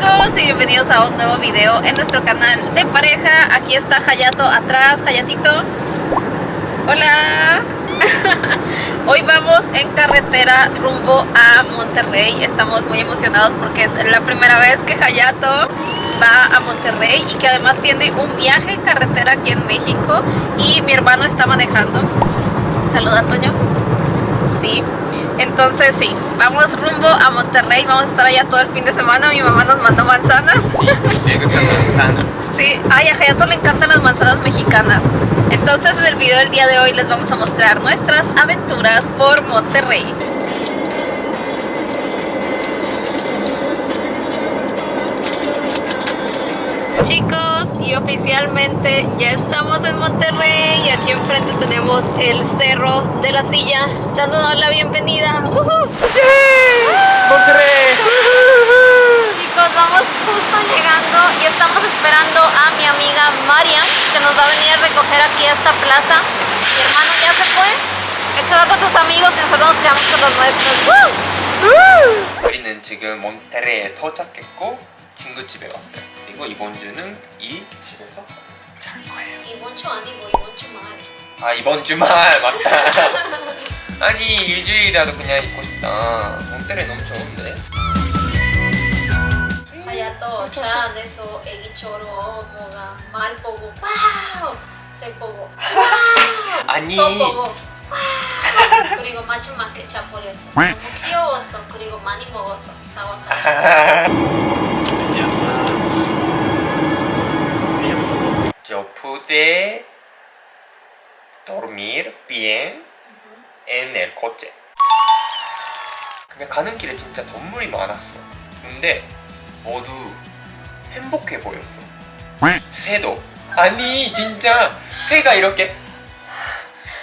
chicos y bienvenidos a un nuevo video en nuestro canal de pareja. Aquí está Hayato atrás, Hayatito. Hola. Hoy vamos en carretera rumbo a Monterrey. Estamos muy emocionados porque es la primera vez que Hayato va a Monterrey y que además tiene un viaje en carretera aquí en México y mi hermano está manejando. Saluda, Toño. Sí. Entonces sí, vamos rumbo a Monterrey, vamos a estar allá todo el fin de semana, mi mamá nos mandó manzanas. Sí, me gusta manzana. Sí, ay, a Hayato le encantan las manzanas mexicanas. Entonces en el video del día de hoy les vamos a mostrar nuestras aventuras por Monterrey. Chicos, y oficialmente ya estamos en Monterrey y aquí enfrente tenemos el Cerro de la Silla dándonos la bienvenida. ¡Uhú! ¡Monterrey! Chicos, vamos justo llegando y estamos esperando a mi amiga Marian que nos va a venir a recoger aquí a esta plaza. Mi hermano ya se fue, él se va con sus amigos y nosotros nos quedamos con los nuestros. ¡Woo! 우리는 지금 몬테레에 도착했고 친구 집에 왔어요. 그리고 이번 주는 이 집에서 잘 거예요. 이번 주 아니고 이번 주말. 아 이번 주말 맞다. 아니 일주일이라도 그냥 있고 싶다. 몬테레 너무 좋은데. 하야또 차 안에서 애기처럼 뭐가 말 보고 와우 새 보고 와우 아니. 소 보고 와우 그리고 마지막에 차 버렸어 너무 귀여웠어 그리고 많이 먹었어 사와까지 Yo pude dormir bien en el coche. 그냥 가는 길에 진짜 동물이 많았어. 근데 모두 행복해 보였어. 새도. 아니 진짜 새가 이렇게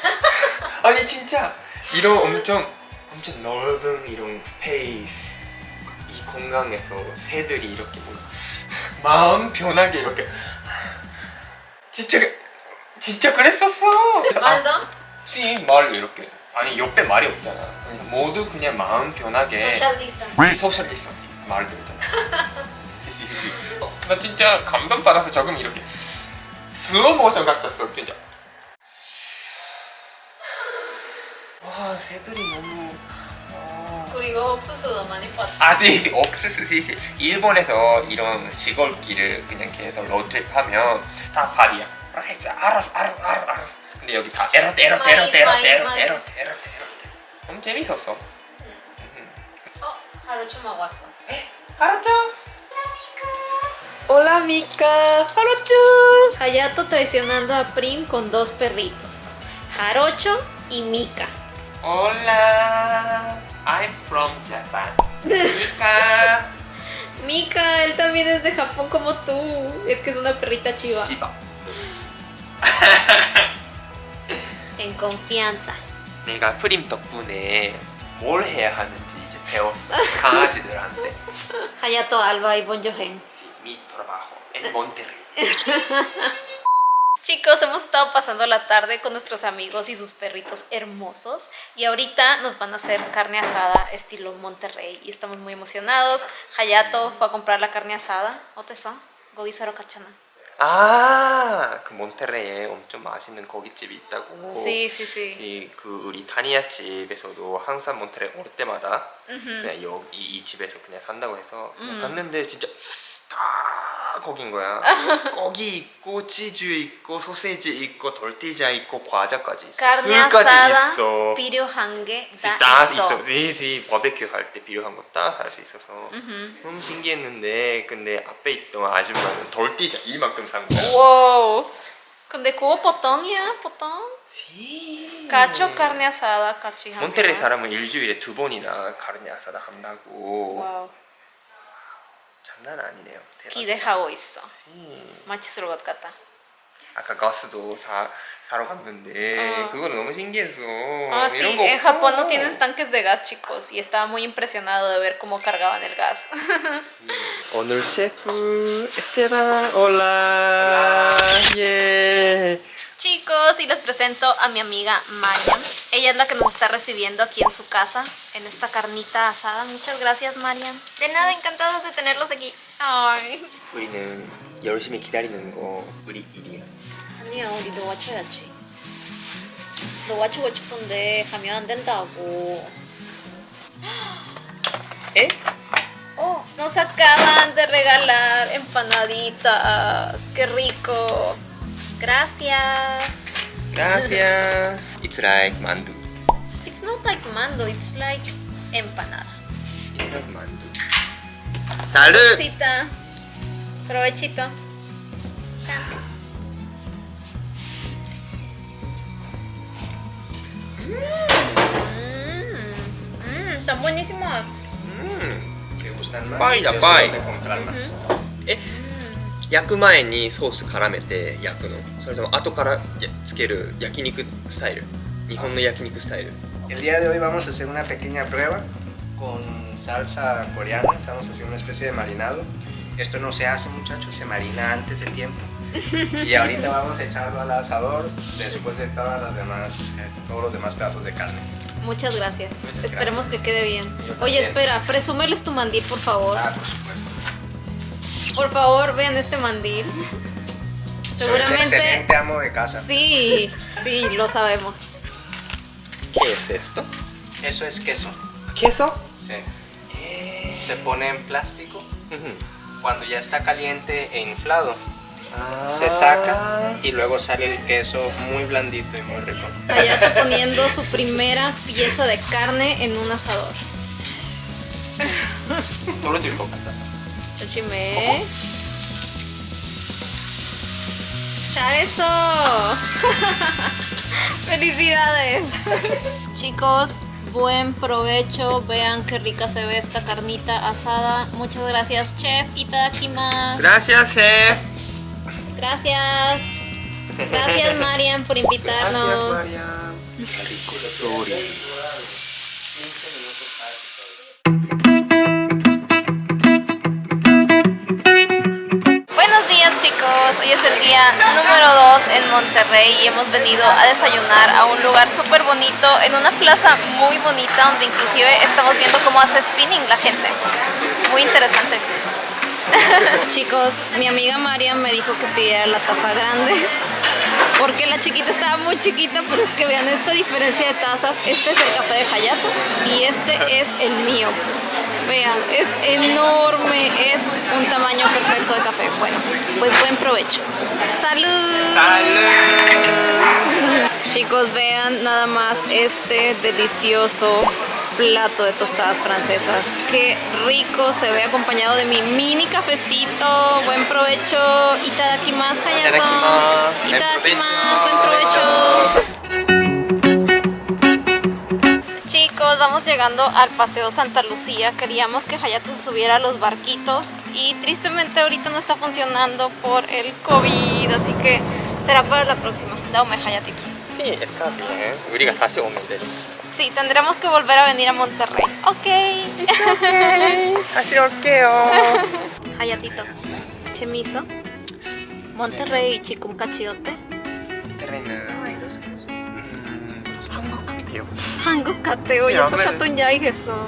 아니 진짜 이런 엄청 엄청 넓은 이런 스페이스 이 공간에서 새들이 이렇게 뭐 마음 편하게 이렇게 진짜 진짜 그랬었어. 아, 말도? 씨, 말 이렇게. 아니 옆에 말이 없잖아. 모두 그냥 마음 편하게 소셜 디스턴스 시 소셜 디스턴싱 말도 없잖아 나 진짜 감동받아서 조금 이렇게 슬로우 모션 같았어 진짜. 와 새들이 너무 아, 그리고 옥수수도 많이 봤죠 아, 시, 시, 옥수수, 시, 시. 일본에서 이런 시골길을 그냥 계속 로드트립 하면 다 발이야. 알았어, 알았어, 알았어, 알았어. 근데 여기 다 에로트, 마이스, 에로트, 마이스. 에로트, 에로트, 에로트. 너무 재밌었어. 어? 하루주막 왔어 알았죠? Hola Mika, Jarocho. Hayato traicionando a Prim con dos perritos, Jarocho y Mika. Hola, I'm from Japan. Mika. Mika, él también es de Japón como tú. Es que es una perrita chiva. Shiba. En confianza. 내가 프림 덕분에 뭘 해야 하는지 이제 배웠어. 강아지들한테. Hayato Alba y Bon Johen. Sí, mi trabajo en Monterrey. Chicos, hemos estado pasando la tarde con nuestros amigos y sus perritos hermosos y ahorita nos van a hacer carne asada estilo Monterrey y estamos muy emocionados. Hayato fue a comprar la carne asada. 어땠어? 고기 사러 갔잖아. 아, 그 몬테레에 엄청 맛있는 고깃집이 있다고. Sí, sí, sí. 이, 그 우리 다니아 집에서도 항상 몬테레 올 때마다 그냥 여기 이 집에서 그냥 산다고 해서 그냥 음. 갔는데 진짜 다 고기인 거야. 고기 있고 치즈 있고 소세지 있고 돌티자 있고 과자까지 있어. 술까지 있어. 필요한 게다 다 있어. 네네 바베큐 할 때 필요한 거 다 살 수 있어서 음. 너무 신기했는데 근데 앞에 있던 아줌마는 돌티자 이만큼 산 거야. Wow. 근데 그거 보통이야, 보통. 시. Cacho, carne asada, 하면. 몬테레 사람은 일주일에 두 번이나 카르네 아사다 한다고. 와우. 장난 아니네요. 대박. 기대하고 있어. 시. 맛있을 것 같다. 아까 가스도 사 사러 갔는데 어. 그거는 너무 신기해서 Ah, sí, 이런 거 en 없어. Japón no tienen tanques de gas, chicos, y estaba muy impresionado de ver cómo cargaban el gas. 오늘 셰프 에스테반 올라 예 Chicos, y les presento a mi amiga Maya. Ella es la que nos está recibiendo aquí en su casa, en esta carnita asada. Muchas gracias, Mariam. De nada, encantados de tenerlos aquí. Ay. 우리는 열심히 기다리는 거 우리 일이야. 아니야, 우리 너 맞춰야지. 너 맞추고 싶은데 하면 안 된다고. 에? Oh, nos acaban de regalar empanaditas. ¡Qué rico! Gracias. Gracias. It's like mandu. It's not like mandu, it's like empanada. It's like mandu. Salud. Saludcita. Provechito. Mmm. mmm, Mmm. tan buenísimo. Mmm, ¿te gustan más? Pay, pay. 焼く前にソース絡めて焼くのそれとも後からやつける焼肉スタイル日本の焼肉スタイル El día de hoy vamos a hacer una pequeña prueba con salsa coreana. Estamos haciendo una especie de marinado. Esto no se hace, muchachos, se marina antes de tiempo. Y ahorita vamos a echarlo al asador después de todas las demás, eh, todos los demás pedazos de carne. Muchas gracias. Muchas Esperemos gracias. que quede bien. Yo Oye, también. espera, presúmeles tu mandil, por favor. Ah, por supuesto. Por favor, vean este mandil. Soy un excelente Seguramente. amo de casa. Sí, sí, lo sabemos. ¿Qué es esto? Eso es queso. ¿Queso? Sí. Se pone en plástico. Cuando ya está caliente e inflado, se saca y luego sale el queso muy blandito y muy rico. Allá está poniendo su primera pieza de carne en un asador. Solo si lo cantas. Chochime. ¡Echar eso! ¡Felicidades! Chicos, buen provecho. Vean qué rica se ve esta carnita asada. Muchas gracias, chef. Itadakimasu. Gracias, chef. Gracias. Gracias, Marian, por invitarnos. Hoy es el día número 2 en Monterrey y hemos venido a desayunar a un lugar súper bonito, en una plaza muy bonita donde inclusive estamos viendo cómo hace spinning la gente. Muy interesante. chicos, mi amiga Mariam me dijo que pidiera la taza grande porque la chiquita estaba muy chiquita, pero es que vean esta diferencia de tazas. Este es el café de Hayato y este es el mío. Vean, es enorme, es un tamaño perfecto de café. Bueno, pues buen provecho. ¡Salud! Chicos, vean nada más este delicioso plato de tostadas francesas. Qué rico, se ve acompañado de mi mini cafecito. Buen provecho. Itadakimasu, Hayato. Itadakimasu, buen provecho. Entonces vamos llegando al Paseo Santa Lucía. Queríamos que Hayato subiera a los barquitos y tristemente ahorita no está funcionando por el COVID, así que será para la próxima. Dame Hayatito. Sí, está bien. Sí. sí, tendremos que volver a venir a Monterrey. Ok. Así okay. Hayatito. Chemizo. Monterrey y Chicumcachiote. Monterrey no. 한국 같아요. 야, 아무래도- 똑같은 야이겠어.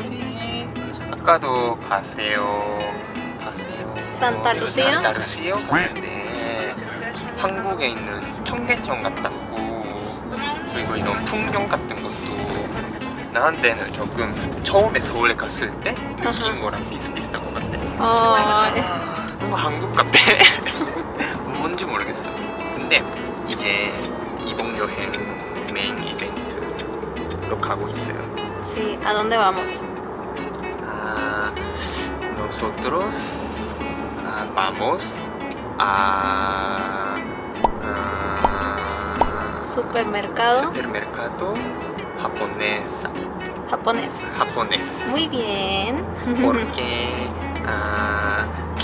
아까도 바세요. 바세요. 산타 루시아? 산타 루시아 갔는데 한국에 있는 청계천 같았고 그리고 이런 풍경 같은 것도 나한테는 조금 처음에 서울에 갔을 때 느낀 거랑 비슷비슷한 것 같아. 어, 뭔가 한국 같아. 뭔지 모르겠어. 근데 이제 이동 여행 메인 이벤트 lo cago en sea. Sí, ¿a dónde vamos? Ah, nosotros ah, vamos a... Ah, supermercado. Supermercado japonesa. Japonés. Japonés. Muy bien. Porque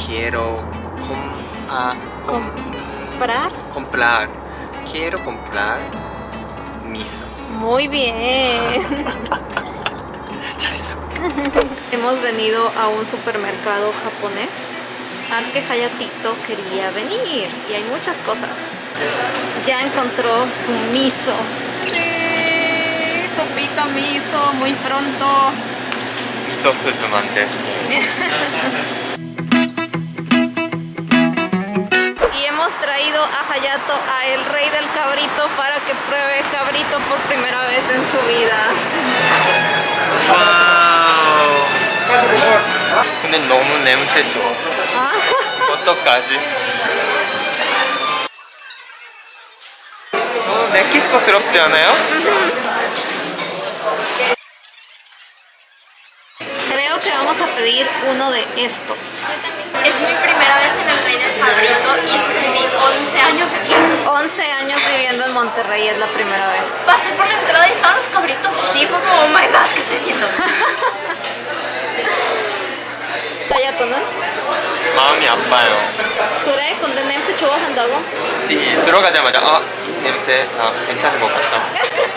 quiero comprar. Comprar. Quiero comprar mis muy bien. Hemos venido a un supermercado japonés al que Hayatito quería venir y hay muchas cosas. Ya encontró su miso. Sí, sopita miso, muy pronto. Miso traído a Hayato a el rey del cabrito para que pruebe cabrito por primera vez en su vida. わー 근데 너무 냄새 좋아 Ah, 어떡하지? 너무 멕시코스럽지 않아요? Creo que vamos a pedir uno de estos. Es mi primera vez en el Rey del Cabrito y eso que viví 11 años aquí. 11 años viviendo en Monterrey es la primera vez. Pasé por la entrada y estaban los cabritos así, fue como, oh my god, ¿qué estoy viendo? Hayato, ¿no? 마음이 아파요 그래? 근데 냄새 좋아한다고? 이 들어가자마자 아 냄새 아 괜찮은 것 같다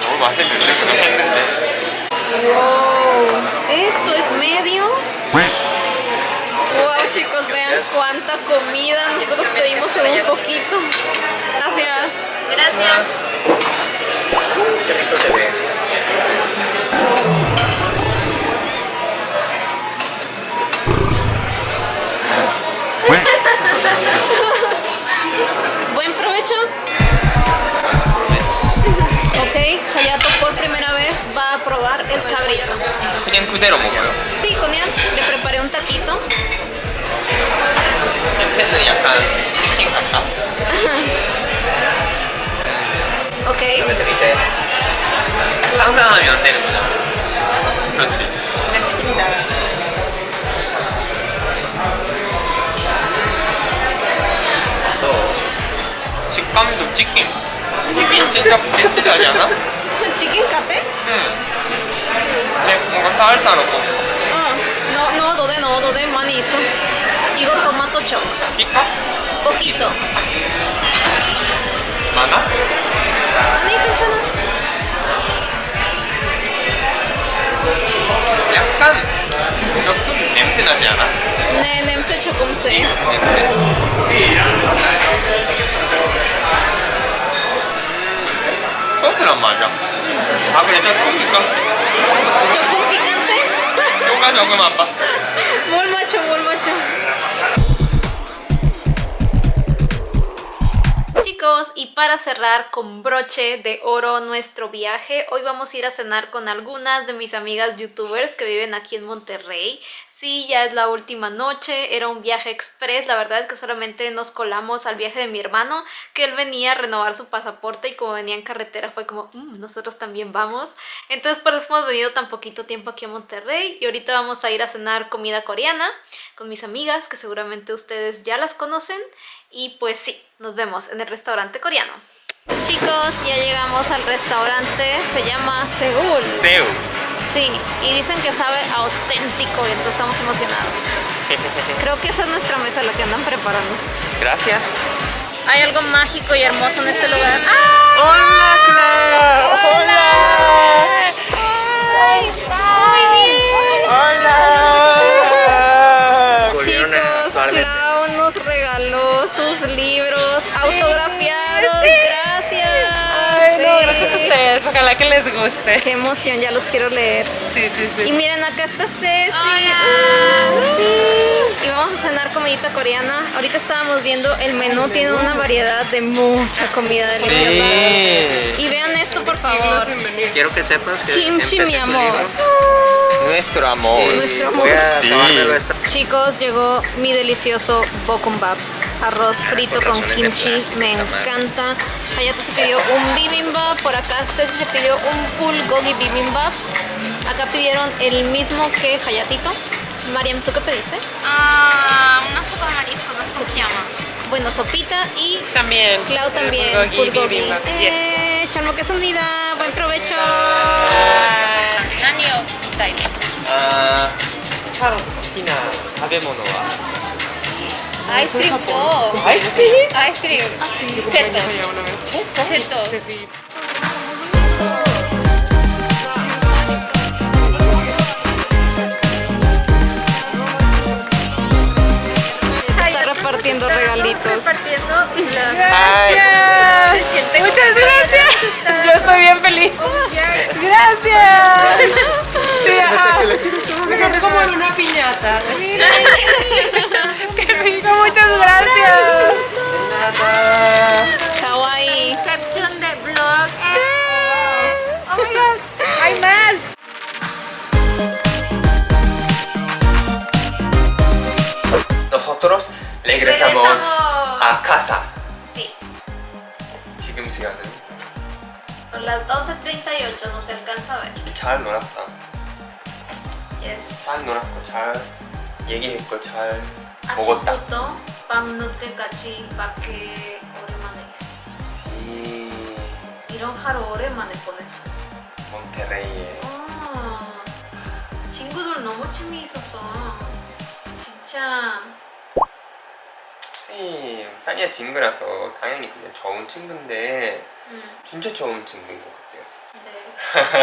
너무 맛있는데 그냥 했는데 Gracias. cuánta comida. Nosotros pedimos un poquito. Gracias. Gracias. Qué rico se ve. Buen provecho. Ok, Hayato por primera vez va a probar el cabrito. Sí, con. Le preparé un taquito. 냄새는 약간 치킨 같다 Ok. 드릴 상상하면 안 되는 거잖아 그렇지 그냥 치킨이다 식감도 치킨 치킨 진짜 비슷하지 않아? Chicken cate? 응 근데 뭔가 넣고 Ah, no, no, dode, no, dode, 많이 있어. 이거 토마토 촉. 피카? Poquito. 많아? 아니, 괜찮아. 약간 조금 냄새 나지 않아? 네, 냄새 조금 세. 냄새 소스란 맞아 아 그래 조금이니까 조금 picante. 조금 조금 아빠 Muy macho, muy macho. Y para cerrar con broche de oro nuestro viaje, hoy vamos a ir a cenar con algunas de mis amigas youtubers que viven aquí en Monterrey. Sí, ya es la última noche, era un viaje express, la verdad es que solamente nos colamos al viaje de mi hermano, que él venía a renovar su pasaporte y como venía en carretera fue como, "Mm, nosotros también vamos. Entonces por eso hemos venido tan poquito tiempo aquí a Monterrey y ahorita vamos a ir a cenar comida coreana con mis amigas, que seguramente ustedes ya las conocen. Y pues sí, nos vemos en el restaurante coreano. Chicos, ya llegamos al restaurante, se llama Seúl. 새우 Sí, y dicen que sabe auténtico y entonces estamos emocionados. Creo que esa es nuestra mesa, la que andan preparando. Gracias Hay algo mágico y hermoso en este lugar. Hola Clara ¡Hola! ¡Ay! ¡Muy bien! Hola. Ojalá que les guste Qué emoción, ya los quiero leer. Sí, sí, Y miren, acá está Ceci. Hola. Sí. Y vamos a cenar comidita coreana. Ahorita estábamos viendo el menú, tiene una variedad de mucha comida deliciosa. Sí Y vean esto, por favor. Quiero que sepas que Kimchi, mi amor. Nuestro amor Nuestro Sí. tomármelo esta Chicos, llegó mi delicioso bokumbap. Arroz frito Con kimchi, me encanta. Hayato se pidió un bibimbap, por acá Ceci se pidió un bulgogi bibimbap. Acá pidieron el mismo que Hayatito. Mariam, ¿tú qué pediste? Ah, una sopa de marisco, no sé cómo se llama. Bueno, sopita y también Clau también. Bulgogi bulgogi. bibimbap, yes. Eh, chalmo quesadilla, buen provecho. Nani o Dai. あーカロ好きな食べ物は Ice cream pop. Oh. Ice cream. Ice cream. Ah, sí. Cheto. Cheto. Está repartiendo regalitos. Repartiendo las... Gracias. Muchas gracias. Yo estoy bien feliz. Oh, gracias. Sí, como en una piñata. 잘 놀았다. Yes. 잘 놀았고 잘 얘기했고 잘 먹었다. 아침부터 밤늦게까지 밖에 오랜만에 있었어요. 이 이런 하루 오랜만에 보냈어. 몬테레이에 어, 친구들 너무 재미있었어. 진짜. 선생님 타니아 친구라서 당연히 그냥 좋은 친구인데 음, 진짜 좋은 친구인 것 같아요.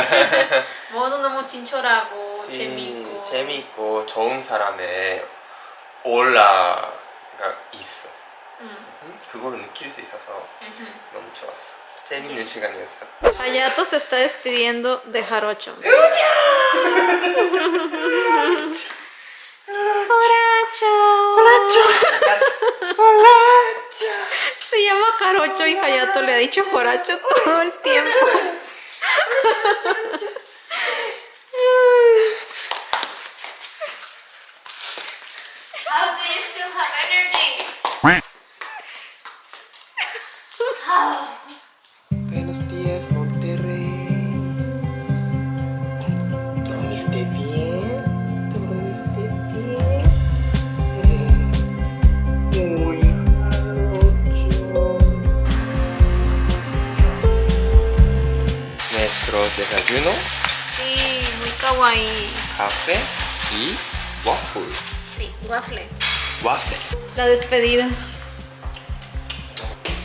네. 모두 너무 친절하고 이- 재미있고. 재미있고 좋은 사람의 오라가 있어. 음, 음, 그거를 느낄 수 있어서. 너무 좋았어. 재밌는 시간이었어. Hayato se está despidiendo de Jarocho. Joracho. Se llama Jarocho y Hayato le ha dicho Joracho todo el tiempo. ハハハハ! desayuno, Sí, muy kawaii. café y waffle. Sí, waffle. Waffle. La despedida.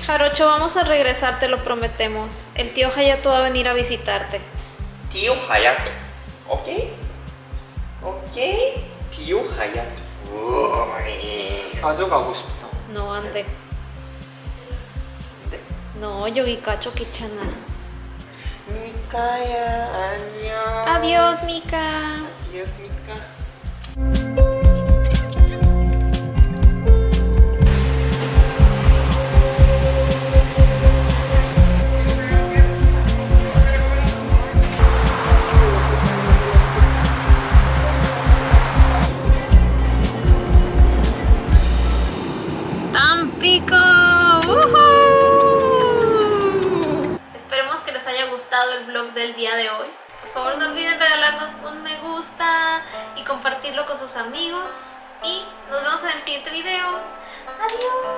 Jarocho, vamos a regresar, te lo prometemos. El tío Hayato va a venir a visitarte. Tío Hayato. ¿Ok? ¿Ok? Tío Hayato. 우이. 가져가고 싶다. No, ande. No, Yogikacho Kichana. 미카 Mikaya, Adiós, Mika. Adiós, Mika. el vlog del día de hoy. Por favor no olviden regalarnos un me gusta y compartirlo con sus amigos. Y nos vemos en el siguiente video. ¡Adiós!